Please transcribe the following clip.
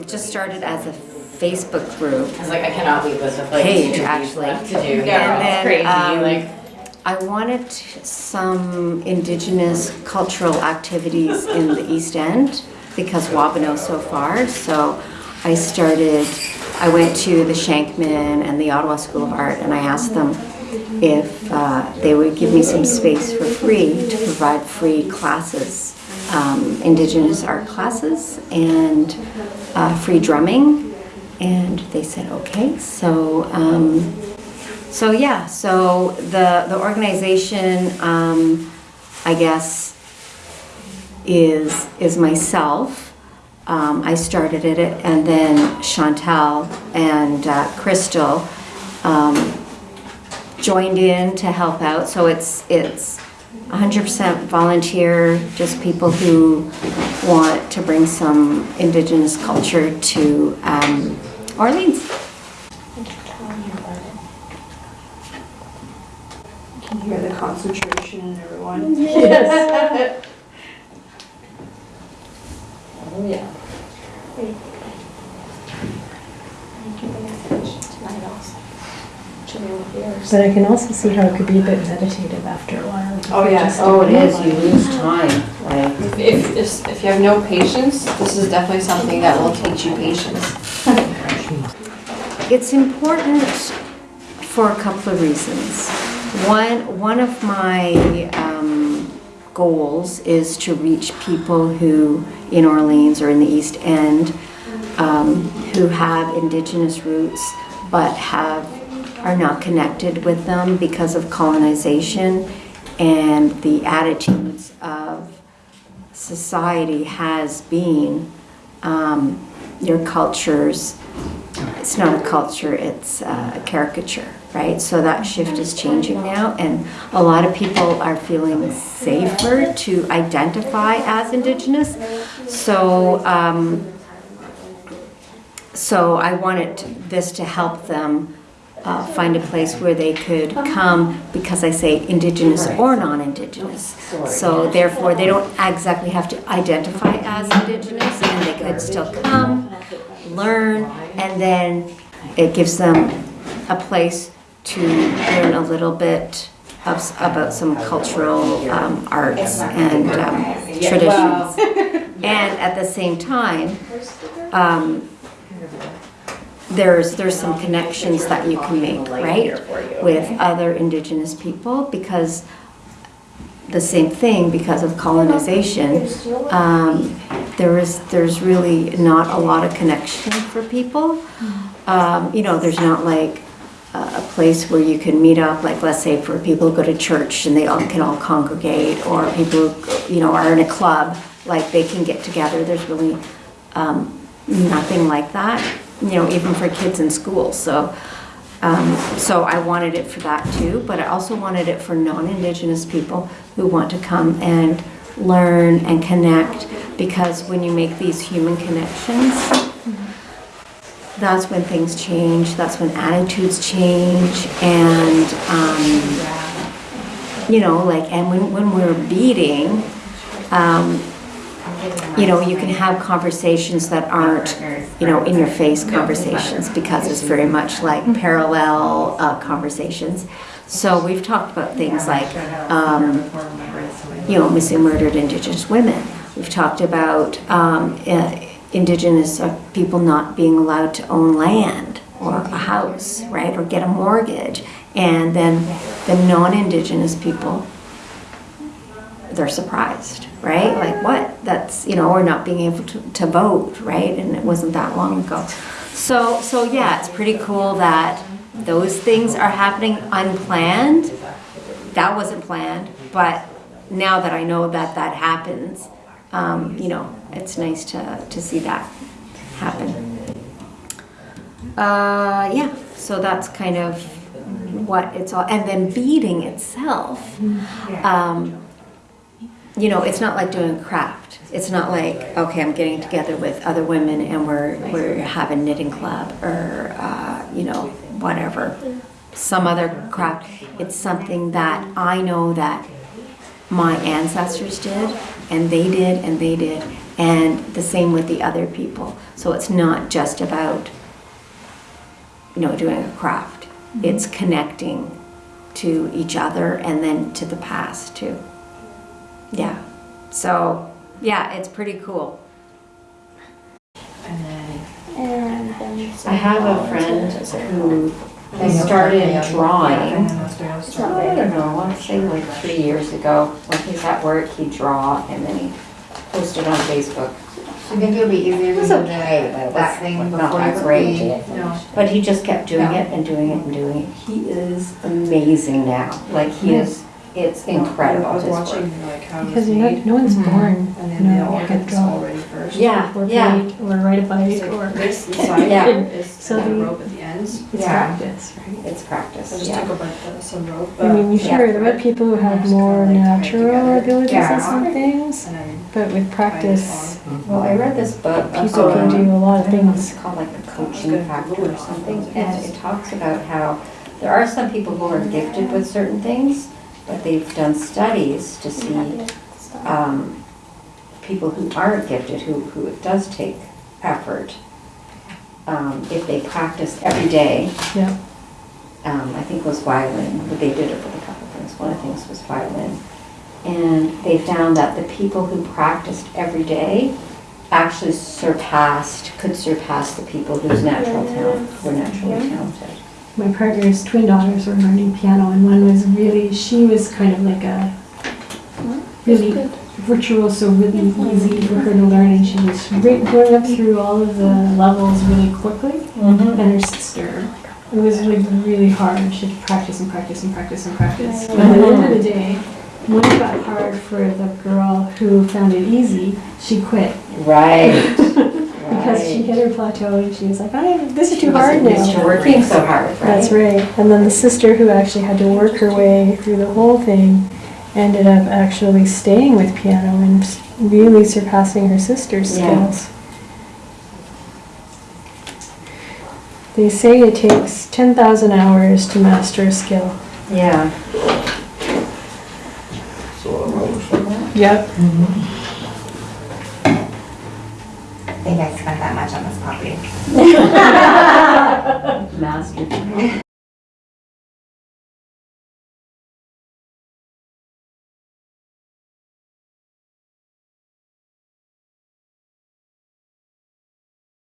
it just started as a Facebook group I was like, I cannot leave this with like Page, two weeks actually. left to do. And Yeah, then, it's crazy. um, like, I wanted some indigenous cultural activities in the East End because Wabano's so far. So I started, I went to the Shenkman and the Ottawa School of Art and I asked them if uh, they would give me some space for free to provide free classes, um, indigenous art classes and uh, free drumming. And they said, okay. So, um, so yeah, so the, the organization, um, I guess, is, is myself. Um, I started it, and then Chantal and uh, Crystal um, joined in to help out. So it's it's 100% volunteer, just people who want to bring some Indigenous culture to um, Orleans. Can hear the concentration in everyone? yes. oh yeah. But I can also see how it could be a bit meditative after a while. Oh, yes. Oh, it is, you lose time, like. If, if, if you have no patience, this is definitely something that will teach you patience. It's important for a couple of reasons. One, one of my um, goals is to reach people who, in Orleans or in the East End, um, who have indigenous roots but have, are not connected with them because of colonization and the attitudes of society has been um, your cultures it's not a culture, it's a caricature, right? So that shift is changing now, and a lot of people are feeling safer to identify as Indigenous. So, um, so I wanted this to help them uh, find a place where they could come because I say Indigenous or non-Indigenous. So therefore, they don't exactly have to identify as Indigenous, and they could still come, learn, and then it gives them a place to learn a little bit of, about some cultural um, arts and um, traditions. And at the same time, um, there's, there's some connections that you can make, right? With other indigenous people because the same thing, because of colonization, um, there is, there's really not a lot of connection for people. Um, you know, there's not like a place where you can meet up, like let's say for people who go to church and they all can all congregate, or people who, you know, are in a club, like they can get together. There's really um, nothing like that, you know, even for kids in school. So, um, so I wanted it for that too, but I also wanted it for non-Indigenous people who want to come and learn and connect, because when you make these human connections, that's when things change, that's when attitudes change, and, um, you know, like, and when, when we're beating, um, you know, you can have conversations that aren't, you know, in your face conversations because it's very much like parallel uh, conversations. So we've talked about things like, um, you know, missing murdered Indigenous women. We've talked about um, uh, Indigenous uh, people not being allowed to own land or a house, right, or get a mortgage. And then the non-Indigenous people they're surprised, right? Like what? That's you know, or not being able to, to vote, right? And it wasn't that long ago. So so yeah, it's pretty cool that those things are happening unplanned. That wasn't planned, but now that I know that that happens, um, you know, it's nice to to see that happen. Uh, yeah, so that's kind of what it's all, and then beading itself. Um, you know, it's not like doing craft. It's not like, okay, I'm getting together with other women and we're, we're having knitting club or, uh, you know, whatever, some other craft. It's something that I know that my ancestors did and they did and they did And the same with the other people. So it's not just about, you know, doing a craft. It's connecting to each other and then to the past too. Yeah. So, yeah, it's pretty cool. And then. And then. I have a friend who has started drawing. I don't know, I want to say like three years ago. When he's at work, he'd draw and then he posted on Facebook. I think it'll be easier It to was do okay, but it that was thing not before that great. complete- No. But he just kept doing Yeah. it and doing it and doing it. He is amazing now. Like he is, it's incredible I was his work. watching like how it was Because you're made. no one's Mhm. born, And you then they know, all you get can this draw. all ready first. Yeah, Or yeah. paint, or ride a bike, It's or. this, the side Yeah. here is So the the- rope at the ends. It's Yeah. practice, right? It's I practice, just yeah. took a bunch of some rope. I mean, you uh, sure, there are people who have Just more kinda like tie it natural together. abilities Yeah. at some things, And then but with practice, Well, I read this book. people can do a lot of I don't know, it's things. called like the coaching factor or something, and it talks about how there are some people who are gifted with certain things, but they've done studies to see um, people who aren't gifted, who, who it does take effort, um, if they practice every day, Yeah, um, I think it was violin, but they did it with a couple of things. One of the things was violin. And they found that the people who practiced every day actually surpassed, could surpass the people whose natural talent were naturally talented. My partner's twin daughters were learning piano, and one was really, she was kind of like a really virtuoso, really easy for her to learn, and she was going up through all of the levels really quickly. Mm-hmm. And her sister, it was like really hard. She had to practice and practice and practice and practice. But at the end of the mm-hmm. day, when it got hard for the girl who found it easy, she quit Right. because she hit her plateau and she was like, "I this is too hard Used to now." working so hard, right? That's right. And then the sister who actually had to work her way through the whole thing ended up actually staying with piano and really surpassing her sister's Yeah. skills. They say it takes 10,000 hours to master a skill. Yeah. So I wrote Yep. I think I spent that much on this puppy. Master.